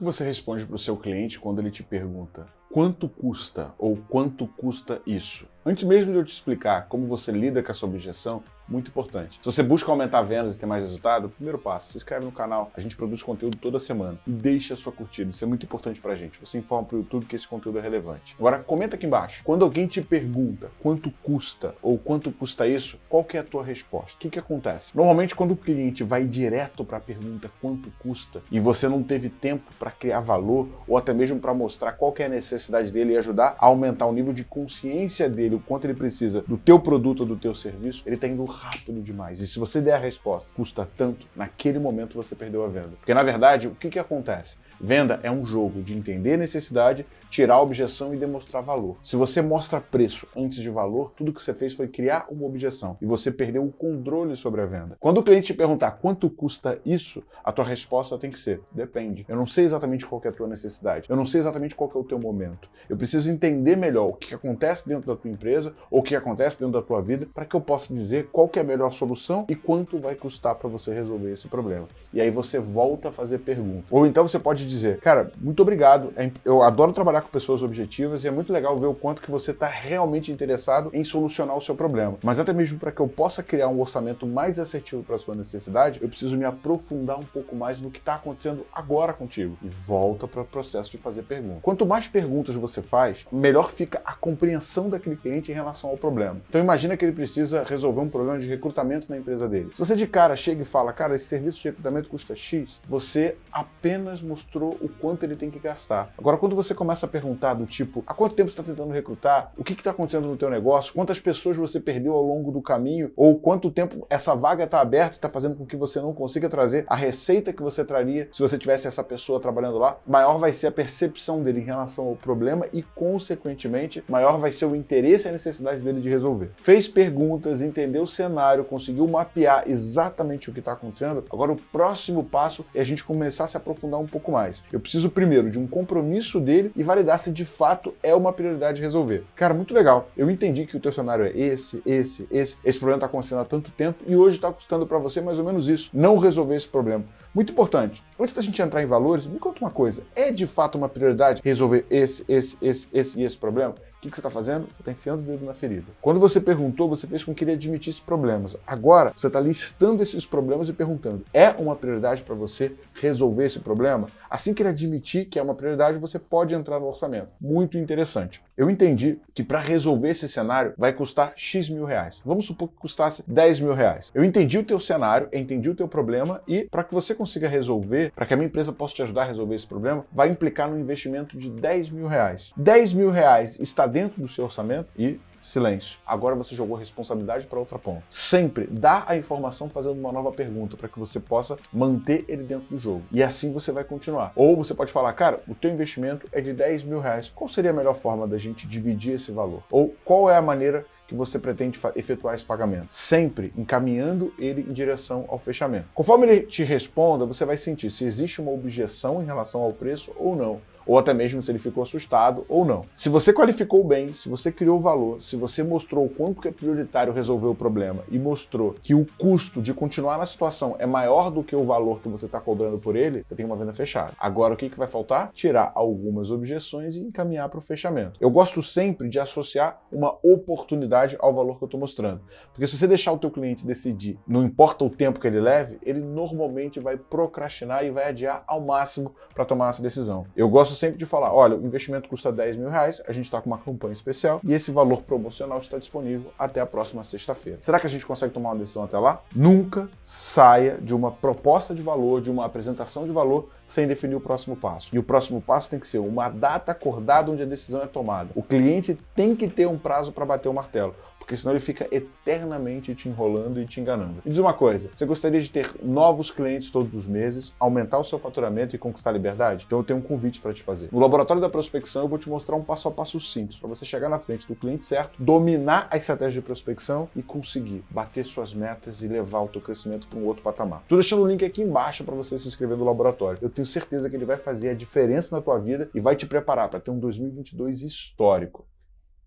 que você responde para o seu cliente quando ele te pergunta quanto custa ou quanto custa isso? Antes mesmo de eu te explicar como você lida com essa objeção, muito importante. Se você busca aumentar vendas e ter mais resultado, primeiro passo, se inscreve no canal, a gente produz conteúdo toda semana e deixa a sua curtida, isso é muito importante pra gente. Você informa pro YouTube que esse conteúdo é relevante. Agora, comenta aqui embaixo, quando alguém te pergunta quanto custa ou quanto custa isso, qual que é a tua resposta? O que que acontece? Normalmente, quando o cliente vai direto para a pergunta quanto custa e você não teve tempo para criar valor ou até mesmo para mostrar qual que é a necessidade dele e ajudar a aumentar o nível de consciência dele, o quanto ele precisa do teu produto ou do teu serviço, ele está indo rápido demais. E se você der a resposta, custa tanto, naquele momento você perdeu a venda. Porque na verdade, o que, que acontece? Venda é um jogo de entender necessidade, tirar a objeção e demonstrar valor. Se você mostra preço antes de valor, tudo que você fez foi criar uma objeção e você perdeu o controle sobre a venda. Quando o cliente te perguntar quanto custa isso, a tua resposta tem que ser, depende. Eu não sei exatamente qual é a tua necessidade, eu não sei exatamente qual é o teu momento. Eu preciso entender melhor o que acontece dentro da tua empresa ou o que acontece dentro da tua vida para que eu possa dizer qual é a melhor solução e quanto vai custar para você resolver esse problema. E aí você volta a fazer pergunta. Ou então você pode dizer, cara, muito obrigado, é eu adoro trabalhar com pessoas objetivas e é muito legal ver o quanto que você está realmente interessado em solucionar o seu problema. Mas até mesmo para que eu possa criar um orçamento mais assertivo para sua necessidade, eu preciso me aprofundar um pouco mais no que está acontecendo agora contigo. E volta para o processo de fazer perguntas. Quanto mais perguntas você faz, melhor fica a compreensão daquele cliente em relação ao problema. Então imagina que ele precisa resolver um problema de recrutamento na empresa dele. Se você de cara chega e fala, cara, esse serviço de recrutamento custa X, você apenas mostrou o quanto ele tem que gastar. Agora, quando você começa a perguntar do tipo, há quanto tempo você está tentando recrutar? O que está acontecendo no teu negócio? Quantas pessoas você perdeu ao longo do caminho? Ou quanto tempo essa vaga está aberta e está fazendo com que você não consiga trazer a receita que você traria se você tivesse essa pessoa trabalhando lá? Maior vai ser a percepção dele em relação ao problema e, consequentemente, maior vai ser o interesse e a necessidade dele de resolver. Fez perguntas, entendeu o cenário, conseguiu mapear exatamente o que está acontecendo. Agora, o próximo passo é a gente começar a se aprofundar um pouco mais. Eu preciso primeiro de um compromisso dele e validar se de fato é uma prioridade resolver. Cara, muito legal. Eu entendi que o teu cenário é esse, esse, esse. Esse problema está acontecendo há tanto tempo e hoje está custando para você mais ou menos isso. Não resolver esse problema. Muito importante. Antes da gente entrar em valores, me conta uma coisa. É de fato uma prioridade resolver esse, esse, esse, esse e esse problema? O que, que você está fazendo? Você está enfiando o dedo na ferida. Quando você perguntou, você fez com que ele admitisse problemas. Agora, você está listando esses problemas e perguntando, é uma prioridade para você resolver esse problema? Assim que ele admitir que é uma prioridade, você pode entrar no orçamento. Muito interessante. Eu entendi que para resolver esse cenário vai custar X mil reais. Vamos supor que custasse 10 mil reais. Eu entendi o teu cenário, entendi o teu problema e para que você consiga resolver, para que a minha empresa possa te ajudar a resolver esse problema, vai implicar no investimento de 10 mil reais. 10 mil reais está dentro do seu orçamento e silêncio. Agora você jogou a responsabilidade para outra ponta. Sempre dá a informação fazendo uma nova pergunta para que você possa manter ele dentro do jogo. E assim você vai continuar. Ou você pode falar, cara, o teu investimento é de 10 mil reais. Qual seria a melhor forma da gente dividir esse valor? Ou qual é a maneira que você pretende efetuar esse pagamento, sempre encaminhando ele em direção ao fechamento. Conforme ele te responda, você vai sentir se existe uma objeção em relação ao preço ou não ou até mesmo se ele ficou assustado ou não. Se você qualificou bem, se você criou valor, se você mostrou o quanto que é prioritário resolver o problema e mostrou que o custo de continuar na situação é maior do que o valor que você está cobrando por ele, você tem uma venda fechada. Agora o que, que vai faltar? Tirar algumas objeções e encaminhar para o fechamento. Eu gosto sempre de associar uma oportunidade ao valor que eu estou mostrando. Porque se você deixar o teu cliente decidir, não importa o tempo que ele leve, ele normalmente vai procrastinar e vai adiar ao máximo para tomar essa decisão. Eu gosto sempre de falar, olha, o investimento custa 10 mil reais, a gente está com uma campanha especial e esse valor promocional está disponível até a próxima sexta-feira. Será que a gente consegue tomar uma decisão até lá? Nunca saia de uma proposta de valor, de uma apresentação de valor, sem definir o próximo passo. E o próximo passo tem que ser uma data acordada onde a decisão é tomada. O cliente tem que ter um prazo para bater o martelo porque senão ele fica eternamente te enrolando e te enganando. Me diz uma coisa, você gostaria de ter novos clientes todos os meses, aumentar o seu faturamento e conquistar a liberdade? Então eu tenho um convite para te fazer. No Laboratório da Prospecção eu vou te mostrar um passo a passo simples para você chegar na frente do cliente certo, dominar a estratégia de prospecção e conseguir bater suas metas e levar o teu crescimento para um outro patamar. Estou deixando o link aqui embaixo para você se inscrever no laboratório. Eu tenho certeza que ele vai fazer a diferença na tua vida e vai te preparar para ter um 2022 histórico.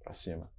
Para cima.